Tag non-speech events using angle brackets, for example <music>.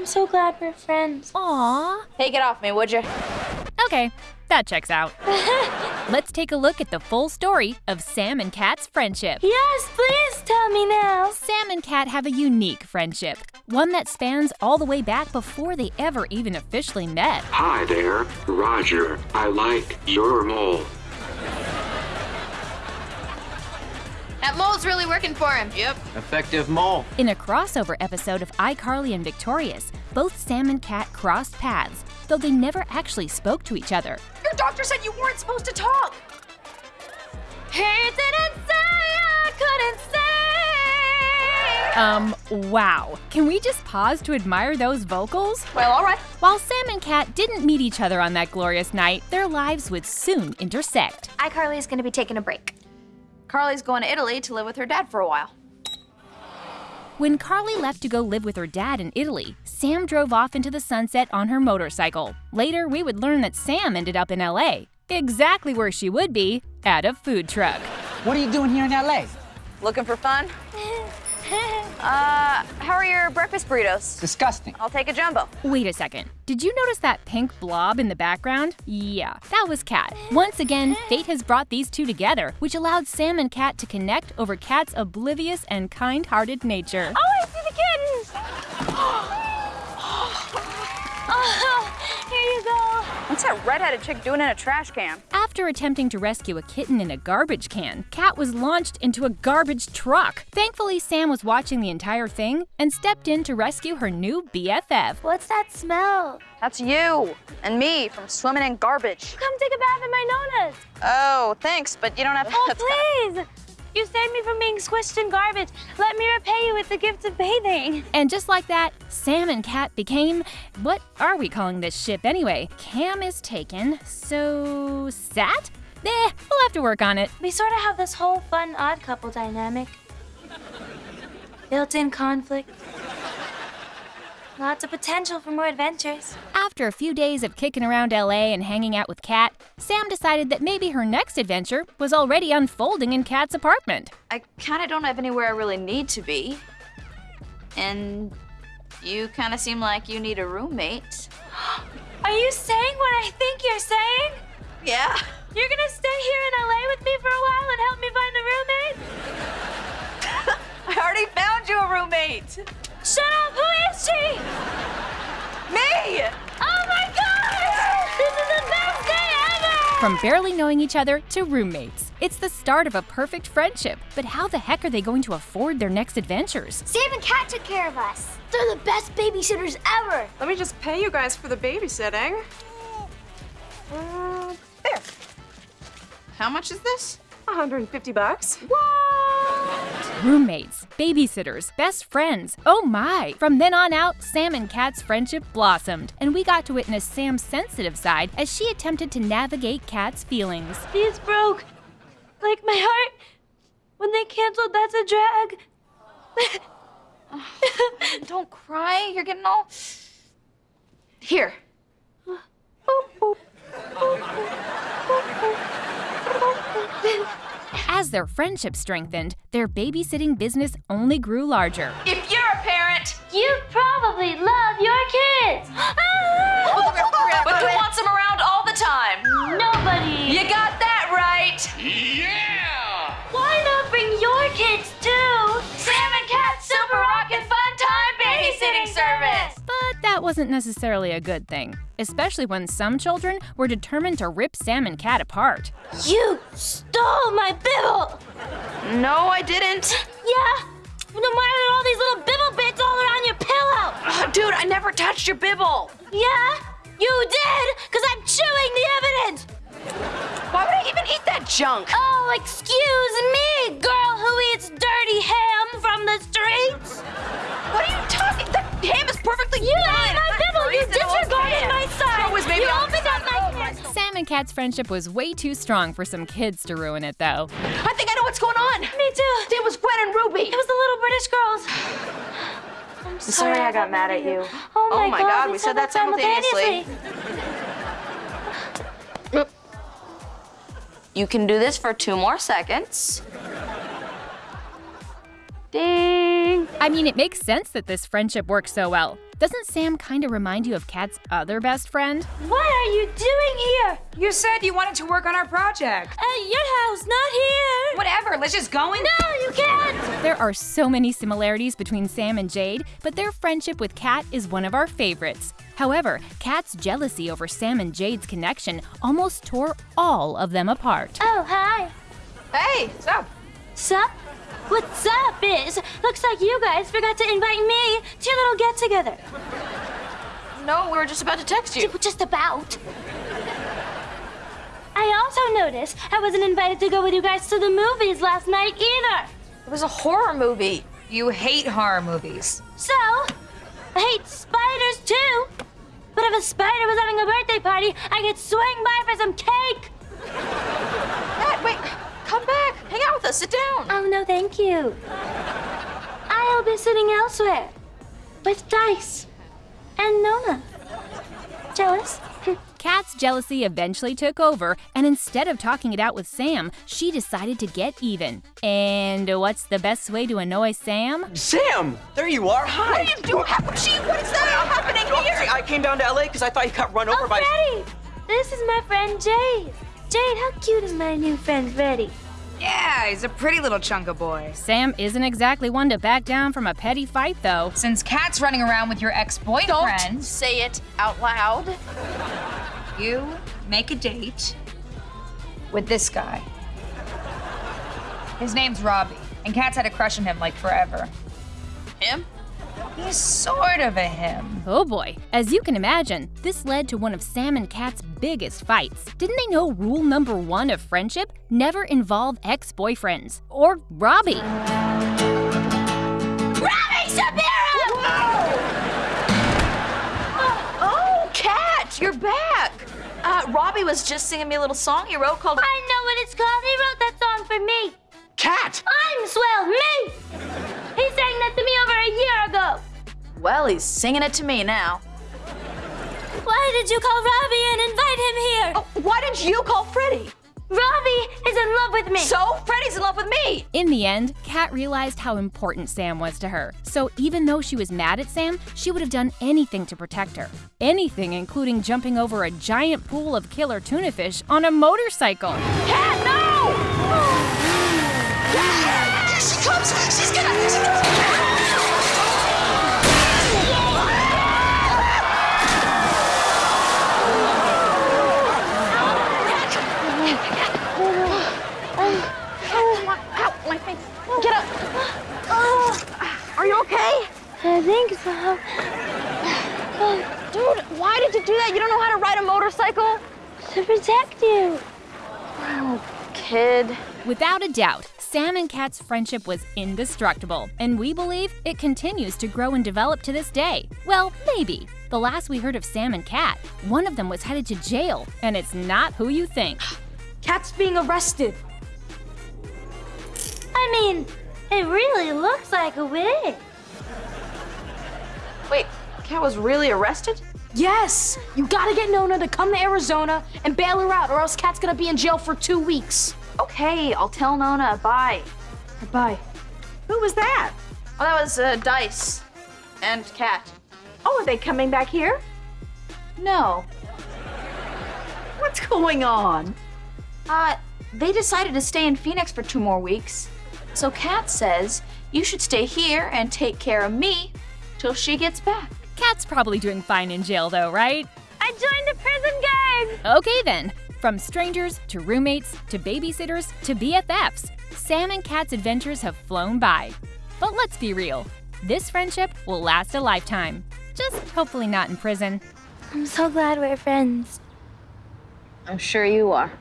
I'm so glad we're friends. Aww. Take it off me, would you? Okay, that checks out. <laughs> Let's take a look at the full story of Sam and Cat's friendship. Yes, please tell me now. Sam and Cat have a unique friendship, one that spans all the way back before they ever even officially met. Hi there, Roger. I like your mole. Mole's really working for him. Yep, effective mole. In a crossover episode of iCarly and Victorious, both Sam and Cat crossed paths, though they never actually spoke to each other. Your doctor said you weren't supposed to talk. He didn't say I couldn't say. Um, wow. Can we just pause to admire those vocals? Well, all right. While Sam and Cat didn't meet each other on that glorious night, their lives would soon intersect. iCarly is gonna be taking a break. Carly's going to Italy to live with her dad for a while. When Carly left to go live with her dad in Italy, Sam drove off into the sunset on her motorcycle. Later, we would learn that Sam ended up in LA, exactly where she would be at a food truck. What are you doing here in LA? Looking for fun? <laughs> <laughs> Uh, how are your breakfast burritos? Disgusting. I'll take a jumbo. Wait a second. Did you notice that pink blob in the background? Yeah, that was Cat. Once again, <laughs> fate has brought these two together, which allowed Sam and Cat to connect over Cat's oblivious and kind-hearted nature. Oh, I see the kittens. <gasps> oh, here you go. What's that redheaded chick doing in a trash can? After attempting to rescue a kitten in a garbage can, Cat was launched into a garbage truck. Thankfully, Sam was watching the entire thing and stepped in to rescue her new BFF. What's that smell? That's you and me from swimming in garbage. Come take a bath in my Nona's. Oh, thanks, but you don't have oh, to. Oh, please. You saved me from being squished in garbage. Let me repay you with the gift of bathing. And just like that, Sam and Cat became what are we calling this ship anyway? Cam is taken, so Sat? Eh, we'll have to work on it. We sort of have this whole fun odd couple dynamic. Built-in conflict. Lots of potential for more adventures. After a few days of kicking around LA and hanging out with Cat, Sam decided that maybe her next adventure was already unfolding in Cat's apartment. I kind of don't have anywhere I really need to be. And you kind of seem like you need a roommate. <gasps> Are you saying what I think you're saying? Yeah. You're gonna stay here in LA with me for a while and help me find a roommate? <laughs> I already found you a roommate. Shut up! Who is she? Me! From barely knowing each other to roommates. It's the start of a perfect friendship. But how the heck are they going to afford their next adventures? Sam and Cat took care of us. They're the best babysitters ever. Let me just pay you guys for the babysitting. Uh, there, How much is this? 150 bucks. Roommates, babysitters, best friends. Oh my! From then on out, Sam and Cat's friendship blossomed, and we got to witness Sam's sensitive side as she attempted to navigate Cat's feelings. These broke. Like my heart. When they canceled That's a Drag. <laughs> Don't cry. You're getting all. Here. <laughs> <laughs> As their friendship strengthened, their babysitting business only grew larger. If you're a parent, You probably love your kids. <laughs> but who wants wasn't necessarily a good thing, especially when some children were determined to rip Sam and Cat apart. You stole my bibble. No, I didn't. Yeah. Then why are all these little bibble bits all around your pillow? Ugh, dude, I never touched your bibble. Yeah, you did, because I'm chewing the evidence. Why would I even eat that junk? Oh, excuse me, girl who eats dirty ham from the streets. What are you talking? The ham is perfectly You my can. Sam and Cat's friendship was way too strong for some kids to ruin it, though. I think I know what's going on. Me too. It was Gwen and Ruby. It was the little British girls. I'm sorry, sorry I got mad at you. Oh my, Oh my God, we said that simultaneously. You can do this for two more seconds. Ding. I mean, it makes sense that this friendship works so well. Doesn't Sam kinda remind you of Cat's other best friend? What are you doing here? You said you wanted to work on our project. At your house, not here. Whatever, let's just go in. No, you can't. There are so many similarities between Sam and Jade, but their friendship with Cat is one of our favorites. However, Cat's jealousy over Sam and Jade's connection almost tore all of them apart. Oh, hi. Hey, what's up? Sup? What's up, Biz? Looks like you guys forgot to invite me to your little get together. No, we were just about to text you. Just about. I also noticed I wasn't invited to go with you guys to the movies last night either. It was a horror movie. You hate horror movies. So, I hate spiders too. But if a spider was having a birthday party, I could swing by for some cake. Matt, wait, come back. Hang out with us. Sit down. Oh, no, thank you. I'll be sitting elsewhere with Dice and Nona. Jealous? <laughs> Cat's jealousy eventually took over, and instead of talking it out with Sam, she decided to get even. And what's the best way to annoy Sam? Sam, there you are. Hi. What are you doing? What is that happening Oh, here? I I came down to LA because I thought you got run over Oh, by. Freddie! This is my friend Jade. Jade, how cute is my new friend Freddie? Yeah, he's a pretty little chunk of boy. Sam isn't exactly one to back down from a petty fight, though. Since Cat's running around with your ex-boyfriend... Don't ex-boyfriend, say it out loud. you make a date with this guy. His name's Robbie, and Cat's had a crush on him like forever. Him? He's sort of a him. Oh boy. As you can imagine, this led to one of Sam and Cat's biggest fights. Didn't they know rule number one of friendship? Never involve ex boyfriends. Or Robbie. Robbie Shapiro! Oh, Cat, you're back. Uh, Robbie was just singing me a little song he wrote called. I know what it's called. He wrote that song for me. Cat. I'm swell, me! He sang that to me over a. Well, he's singing it to me now. Why did you call Robbie and invite him here? Oh, why did you call Freddie? Robbie is in love with me. So, Freddie's in love with me. In the end, Cat realized how important Sam was to her. So even though she was mad at Sam, she would have done anything to protect her. Anything, including jumping over a giant pool of killer tuna fish on a motorcycle. Cat, no! <gasps> Here she comes. She's gonna. She's Get up. Are you okay? I think so. Dude, why did you do that? You don't know how to ride a motorcycle? To protect you. Kid. Without a doubt, Sam and Cat's friendship was indestructible, and we believe it continues to grow and develop to this day. Well, maybe. The last we heard of Sam and Cat, one of them was headed to jail, and it's not who you think. Cat's being arrested. I mean, it really looks like a wig. Wait, Cat was really arrested? Yes! You gotta get Nona to come to Arizona and bail her out, or else Cat's gonna be in jail for two weeks. Okay, I'll tell Nona. Bye. Bye. Who was that? Oh, that was uh, Dice and Cat. Oh, are they coming back here? No. What's going on? Uh, they decided to stay in Phoenix for two more weeks. So Cat says you should stay here and take care of me till she gets back. Cat's probably doing fine in jail, though, right? I joined a prison gang. Okay then. From strangers to roommates to babysitters to BFFs, Sam and Cat's adventures have flown by. But let's be real, this friendship will last a lifetime. Just hopefully not in prison. I'm so glad we're friends. I'm sure you are.